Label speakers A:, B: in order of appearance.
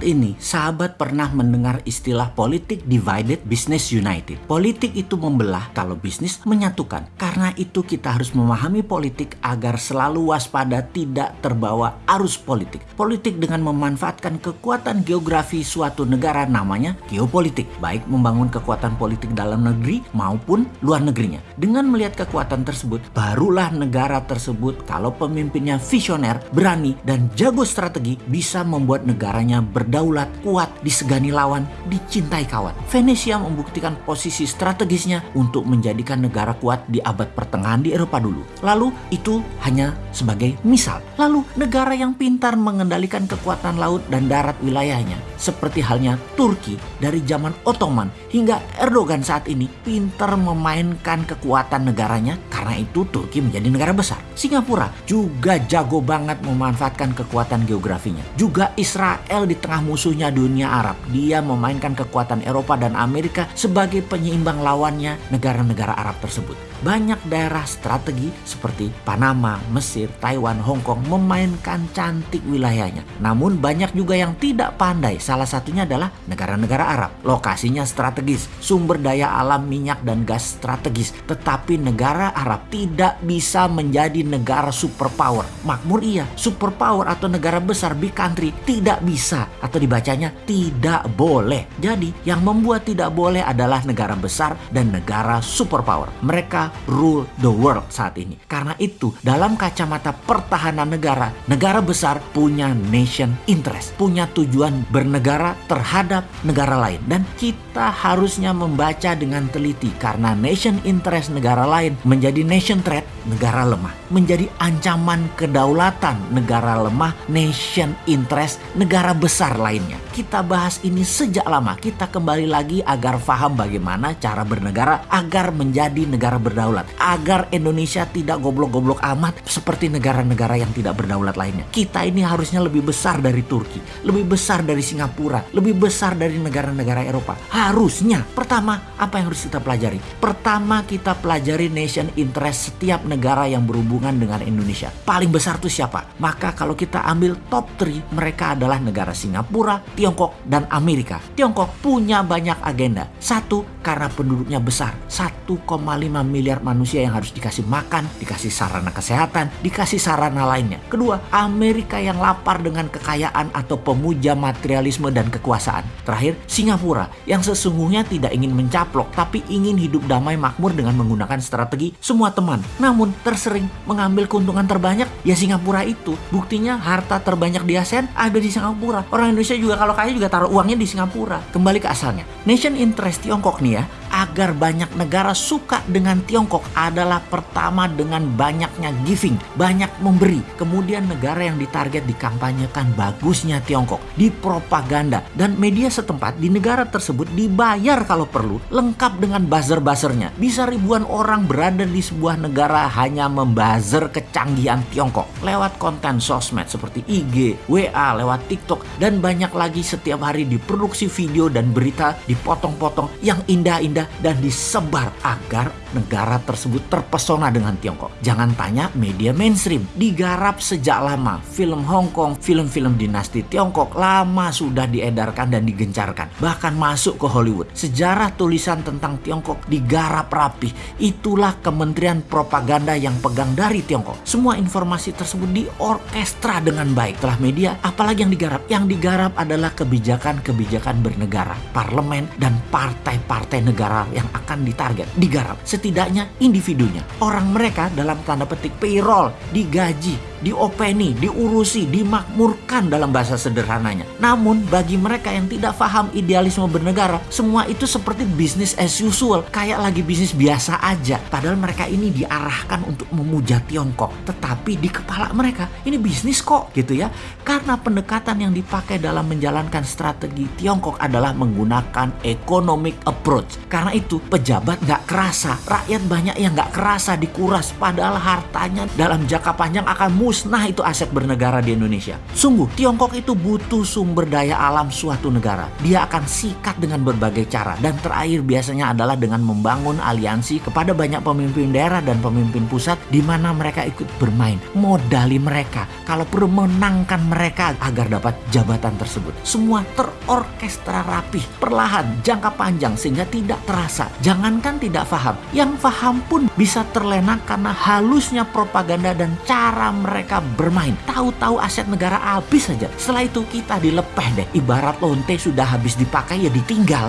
A: Ini, sahabat pernah mendengar istilah politik divided, business united. Politik itu membelah kalau bisnis menyatukan. Karena itu kita harus memahami politik agar selalu waspada tidak terbawa arus politik. Politik dengan memanfaatkan kekuatan geografi suatu negara namanya geopolitik. Baik membangun kekuatan politik dalam negeri maupun luar negerinya. Dengan melihat kekuatan tersebut, barulah negara tersebut kalau pemimpinnya visioner, berani, dan jago strategi bisa membuat negaranya berdaulat, kuat, disegani lawan, dicintai kawan. Venesia membuktikan posisi strategisnya untuk menjadikan negara kuat di abad pertengahan di Eropa dulu. Lalu itu hanya sebagai misal. Lalu negara yang pintar mengendalikan kekuatan laut dan darat wilayahnya seperti halnya Turki dari zaman Ottoman hingga Erdogan saat ini pintar memainkan kekuatan negaranya karena itu Turki menjadi negara besar. Singapura juga jago banget memanfaatkan kekuatan geografinya. Juga Israel di tengah musuhnya dunia Arab. Dia memainkan kekuatan Eropa dan Amerika sebagai penyeimbang lawannya negara-negara Arab tersebut. Banyak daerah strategi seperti Panama, Mesir, Taiwan, Hong Kong memainkan cantik wilayahnya. Namun banyak juga yang tidak pandai. Salah satunya adalah negara-negara Arab. Lokasinya strategis, sumber daya alam minyak dan gas strategis. Tetapi negara Arab tidak bisa menjadi negara superpower. Makmur iya, superpower atau negara besar big country tidak bisa atau dibacanya tidak boleh. Jadi yang membuat tidak boleh adalah negara besar dan negara superpower. Mereka rule the world saat ini. Karena itu, dalam kacamata pertahanan negara, negara besar punya nation interest, punya tujuan bernegara terhadap negara lain. Dan kita harusnya membaca dengan teliti karena nation interest negara lain menjadi nation threat negara lemah, menjadi ancaman kedaulatan negara lemah, nation interest negara besar lainnya. Kita bahas ini sejak lama, kita kembali lagi agar paham bagaimana cara bernegara agar menjadi negara berdaulat, agar Indonesia tidak goblok-goblok amat seperti negara-negara yang tidak berdaulat lainnya. Kita ini harusnya lebih besar dari Turki, lebih besar dari Singapura, lebih besar dari negara-negara Eropa. Harusnya, pertama apa yang harus kita pelajari? Pertama kita pelajari nation interest setiap negara yang berhubungan dengan Indonesia. Paling besar itu siapa? Maka kalau kita ambil top 3, mereka adalah negara Singapura, Tiongkok, dan Amerika. Tiongkok punya banyak agenda. Satu, karena penduduknya besar. 1,5 miliar manusia yang harus dikasih makan, dikasih sarana kesehatan, dikasih sarana lainnya. Kedua, Amerika yang lapar dengan kekayaan atau pemuja materialisme dan kekuasaan. Terakhir, Singapura yang sesungguhnya tidak ingin mencaplok tapi ingin hidup damai makmur dengan menggunakan strategi semua teman. Namun tersering mengambil keuntungan terbanyak ya Singapura itu. Buktinya harta terbanyak di ASEAN ada di Singapura. Orang Indonesia juga kalau kaya juga taruh uangnya di Singapura. Kembali ke asalnya. Nation interest Tiongkok nih ya agar banyak negara suka dengan Tiongkok adalah pertama dengan banyaknya giving, banyak memberi. Kemudian negara yang ditarget dikampanyekan bagusnya Tiongkok, dipropaganda dan media setempat di negara tersebut dibayar kalau perlu lengkap dengan buzzer-buzzernya. Bisa ribuan orang berada di sebuah negara hanya membuzzer kecanggihan Tiongkok lewat konten sosmed seperti IG, WA, lewat TikTok dan banyak lagi setiap hari diproduksi video dan berita dipotong-potong yang indah-indah dan disebar agar negara tersebut terpesona dengan Tiongkok. Jangan tanya media mainstream, digarap sejak lama. Film Hong Kong, film-film dinasti Tiongkok lama sudah diedarkan dan digencarkan. Bahkan masuk ke Hollywood. Sejarah tulisan tentang Tiongkok digarap rapi. Itulah kementerian propaganda yang pegang dari Tiongkok. Semua informasi tersebut diorkestra dengan baik. Telah media, apalagi yang digarap? Yang digarap adalah kebijakan-kebijakan bernegara, parlemen, dan partai-partai negara yang akan ditarget, digarap setidaknya individunya. Orang mereka dalam tanda petik payroll, digaji, diopeni, diurusi, dimakmurkan dalam bahasa sederhananya. Namun bagi mereka yang tidak paham idealisme bernegara, semua itu seperti bisnis as usual, kayak lagi bisnis biasa aja. Padahal mereka ini diarahkan untuk memuja Tiongkok, tetapi di kepala mereka ini bisnis kok gitu ya. Karena pendekatan yang dipakai dalam menjalankan strategi Tiongkok adalah menggunakan economic approach. Karena itu pejabat nggak kerasa, rakyat banyak yang nggak kerasa dikuras, padahal hartanya dalam jangka panjang akan mulai musnah itu aset bernegara di Indonesia. Sungguh, Tiongkok itu butuh sumber daya alam suatu negara. Dia akan sikat dengan berbagai cara. Dan terakhir biasanya adalah dengan membangun aliansi kepada banyak pemimpin daerah dan pemimpin pusat di mana mereka ikut bermain. Modali mereka. Kalau perlu menangkan mereka agar dapat jabatan tersebut. Semua terorkestra rapih, perlahan, jangka panjang sehingga tidak terasa. Jangankan tidak paham, yang paham pun bisa terlena karena halusnya propaganda dan cara mereka bermain. Tahu-tahu aset negara habis saja. Setelah itu kita dilepeh deh. Ibarat lonte sudah habis dipakai ya ditinggal.